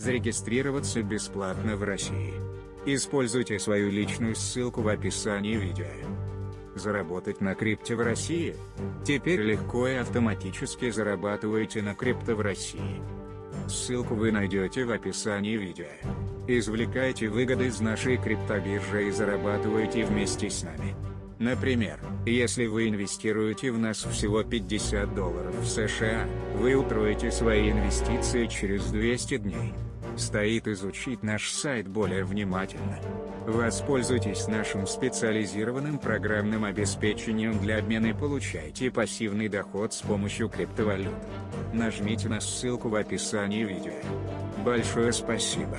Зарегистрироваться бесплатно в России. Используйте свою личную ссылку в описании видео. Заработать на крипте в России? Теперь легко и автоматически зарабатываете на крипто в России. Ссылку вы найдете в описании видео. Извлекайте выгоды из нашей криптобиржи и зарабатывайте вместе с нами. Например, если вы инвестируете в нас всего 50 долларов в США, вы утроите свои инвестиции через 200 дней. Стоит изучить наш сайт более внимательно. Воспользуйтесь нашим специализированным программным обеспечением для обмена и получайте пассивный доход с помощью криптовалют. Нажмите на ссылку в описании видео. Большое спасибо.